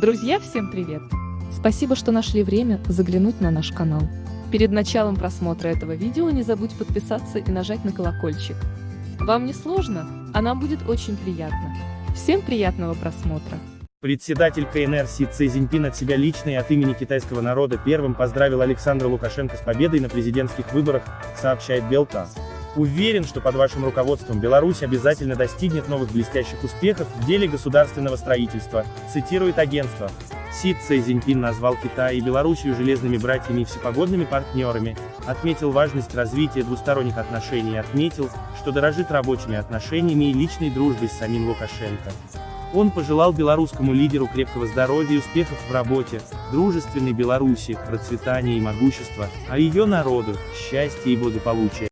Друзья, всем привет! Спасибо, что нашли время заглянуть на наш канал. Перед началом просмотра этого видео не забудь подписаться и нажать на колокольчик. Вам не сложно, а нам будет очень приятно. Всем приятного просмотра! Председатель КНР Си Цзиньпин от себя лично и от имени китайского народа первым поздравил Александра Лукашенко с победой на президентских выборах, сообщает Белтас. Уверен, что под вашим руководством Беларусь обязательно достигнет новых блестящих успехов в деле государственного строительства, цитирует агентство. Си Цзиньпин назвал Китай и Белоруссию железными братьями и всепогодными партнерами, отметил важность развития двусторонних отношений и отметил, что дорожит рабочими отношениями и личной дружбой с самим Лукашенко. Он пожелал белорусскому лидеру крепкого здоровья и успехов в работе, дружественной Беларуси, процветания и могущества, а ее народу – счастья и благополучия.